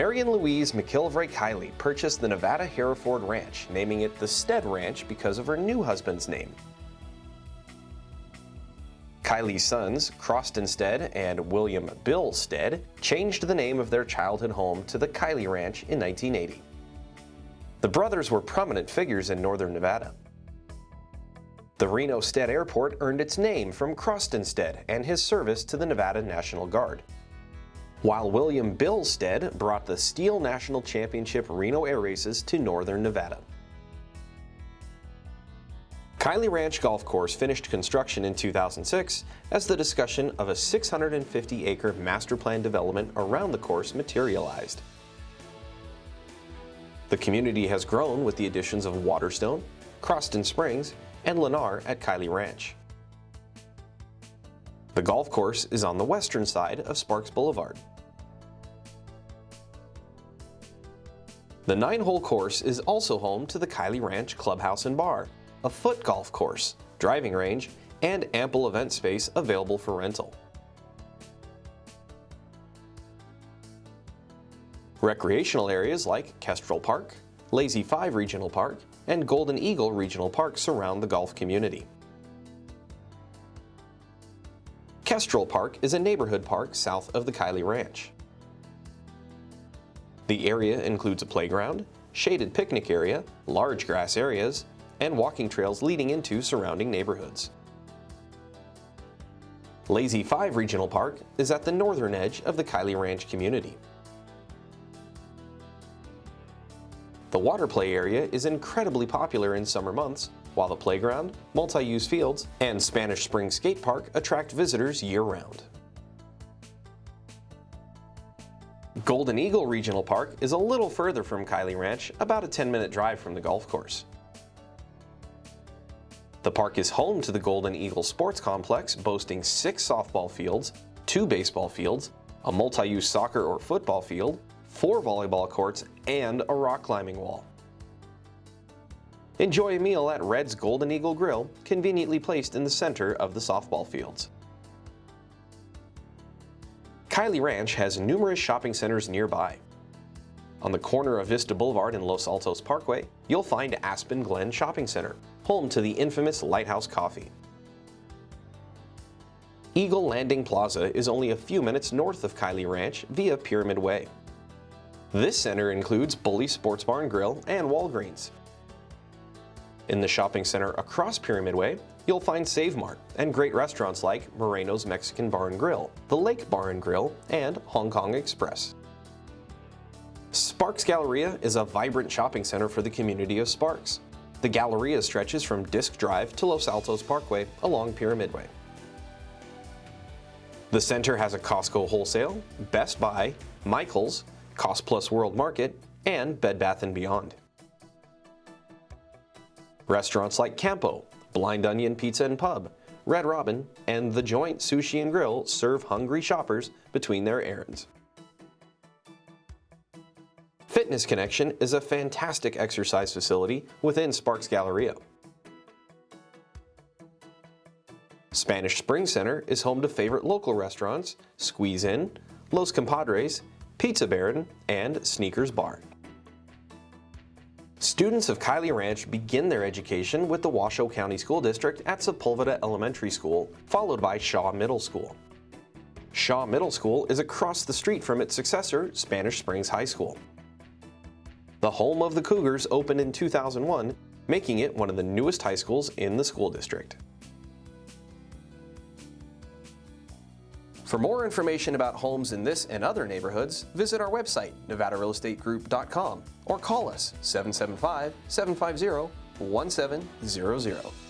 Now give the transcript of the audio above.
Mary and Louise McIlvray Kiley purchased the Nevada Hereford Ranch, naming it the Stead Ranch because of her new husband's name. Kiley's sons, Croston Stead and William Bill Stead, changed the name of their childhood home to the Kiley Ranch in 1980. The brothers were prominent figures in northern Nevada. The Reno Stead Airport earned its name from Croston Stead and his service to the Nevada National Guard while William Bill Stead brought the Steel National Championship Reno Air Races to northern Nevada. Kiley Ranch Golf Course finished construction in 2006 as the discussion of a 650-acre master plan development around the course materialized. The community has grown with the additions of Waterstone, Croston Springs, and Lennar at Kiley Ranch. The golf course is on the western side of Sparks Boulevard. The nine-hole course is also home to the Kiley Ranch Clubhouse and Bar, a foot golf course, driving range, and ample event space available for rental. Recreational areas like Kestrel Park, Lazy 5 Regional Park, and Golden Eagle Regional Park surround the golf community. Kestrel Park is a neighborhood park south of the Kiley Ranch. The area includes a playground, shaded picnic area, large grass areas, and walking trails leading into surrounding neighborhoods. Lazy 5 Regional Park is at the northern edge of the Kiley Ranch community. The water play area is incredibly popular in summer months while the playground, multi-use fields, and Spanish Spring Skate Park attract visitors year-round. Golden Eagle Regional Park is a little further from Kiley Ranch, about a 10-minute drive from the golf course. The park is home to the Golden Eagle Sports Complex, boasting six softball fields, two baseball fields, a multi-use soccer or football field, four volleyball courts, and a rock climbing wall. Enjoy a meal at Red's Golden Eagle Grill, conveniently placed in the center of the softball fields. Kiley Ranch has numerous shopping centers nearby. On the corner of Vista Boulevard and Los Altos Parkway, you'll find Aspen Glen Shopping Center, home to the infamous Lighthouse Coffee. Eagle Landing Plaza is only a few minutes north of Kiley Ranch via Pyramid Way. This center includes Bully Sports Bar and Grill and Walgreens. In the shopping center across Pyramid Way, you'll find Save Mart and great restaurants like Moreno's Mexican Bar and Grill, The Lake Bar and Grill, and Hong Kong Express. Sparks Galleria is a vibrant shopping center for the community of Sparks. The Galleria stretches from Disc Drive to Los Altos Parkway along Pyramid Way. The center has a Costco Wholesale, Best Buy, Michaels, Cost Plus World Market, and Bed Bath & Beyond. Restaurants like Campo, Blind Onion Pizza and Pub, Red Robin, and The Joint Sushi and Grill serve hungry shoppers between their errands. Fitness Connection is a fantastic exercise facility within Sparks Galleria. Spanish Spring Center is home to favorite local restaurants, Squeeze In, Los Compadres, Pizza Baron, and Sneakers Bar. Students of Kiley Ranch begin their education with the Washoe County School District at Sepulveda Elementary School, followed by Shaw Middle School. Shaw Middle School is across the street from its successor, Spanish Springs High School. The home of the Cougars opened in 2001, making it one of the newest high schools in the school district. For more information about homes in this and other neighborhoods, visit our website, nevadarealestategroup.com, or call us 775-750-1700.